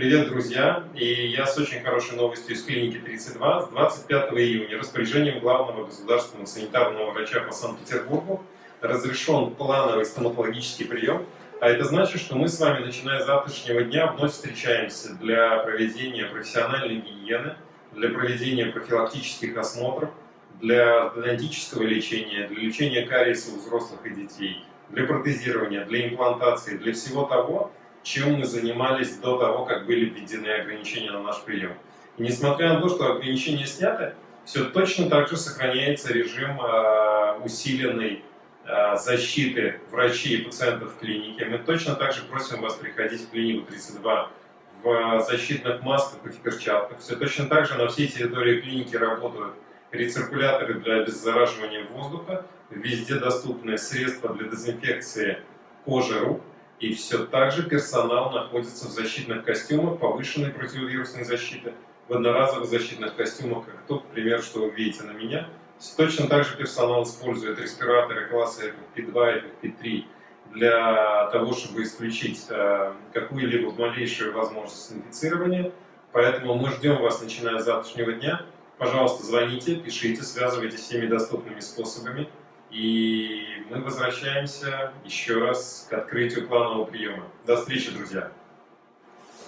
Привет, друзья! И я с очень хорошей новостью из клиники 32. С 25 июня распоряжением главного государственного санитарного врача по Санкт-Петербургу разрешен плановый стоматологический прием. А это значит, что мы с вами, начиная с завтрашнего дня, вновь встречаемся для проведения профессиональной гигиены, для проведения профилактических осмотров, для ортодонтического лечения, для лечения кариеса у взрослых и детей, для протезирования, для имплантации, для всего того, чем мы занимались до того, как были введены ограничения на наш прием. И несмотря на то, что ограничения сняты, все точно так же сохраняется режим э, усиленной э, защиты врачей и пациентов в клинике. Мы точно так же просим вас приходить в клинику 32 в защитных масках и в перчатках. Все точно так же на всей территории клиники работают рециркуляторы для обеззараживания воздуха, везде доступны средства для дезинфекции кожи рук, и все так же персонал находится в защитных костюмах повышенной противовирусной защиты, в одноразовых защитных костюмах, как тот, к примеру, что вы видите на меня. Точно так же персонал использует респираторы класса FFP2 и FFP3 для того, чтобы исключить э, какую-либо малейшую возможность инфицирования. Поэтому мы ждем вас, начиная с завтрашнего дня. Пожалуйста, звоните, пишите, связывайтесь всеми доступными способами. И мы возвращаемся еще раз к открытию планового приема. До встречи, друзья!